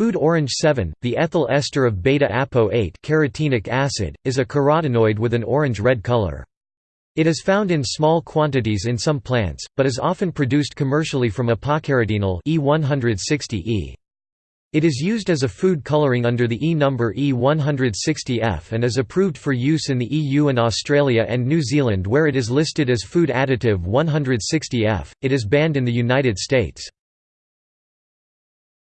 Food orange 7, the ethyl ester of beta-apo-8 carotenic acid, is a carotenoid with an orange-red color. It is found in small quantities in some plants, but is often produced commercially from apocarotenal E160E. It is used as a food coloring under the E number E160F and is approved for use in the EU and Australia and New Zealand where it is listed as food additive 160F. It is banned in the United States.